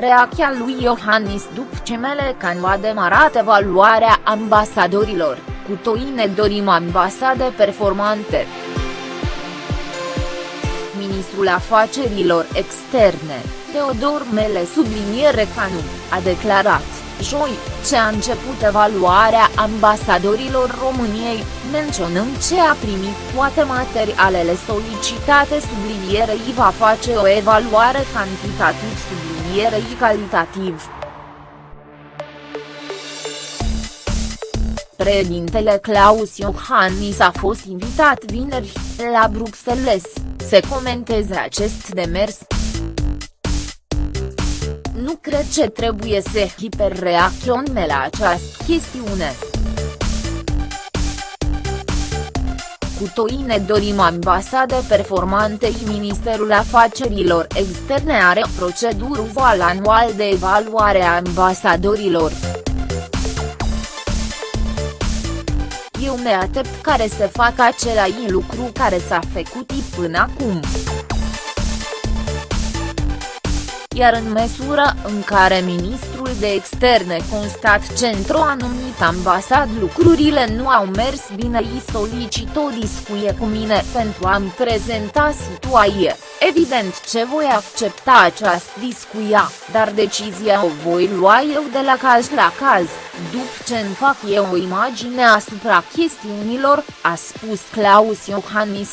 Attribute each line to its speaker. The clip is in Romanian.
Speaker 1: Reacția lui Iohannis după ce Melecan a demarat evaluarea ambasadorilor, cu toi ne dorim ambasade performante. Ministrul Afacerilor Externe, Teodor Mele subliniere Canu, a declarat, joi, ce a început evaluarea ambasadorilor României, menționând ce a primit toate materialele solicitate sublinierei va face o evaluare cantitativ sublinierei calitativ. Președintele Claus Iohannis a fost invitat vineri, la Bruxelles, să comenteze acest demers. Nu cred că trebuie să hiperreacționăm la această chestiune. Cu toi ne dorim ambasade performante Ministerul Afacerilor Externe are procedură anual de evaluare a ambasadorilor. Eu me aștept care să facă același lucru care s-a făcut până acum iar în măsură în care ministrul de externe constat ce într-o anumită ambasad lucrurile nu au mers bine îi solicit o discuție cu mine pentru a-mi prezenta situație, evident ce voi accepta această discuia, dar decizia o voi lua eu de la caz la caz, după ce îmi fac eu o imagine asupra chestiunilor, a spus Claus Iohannis.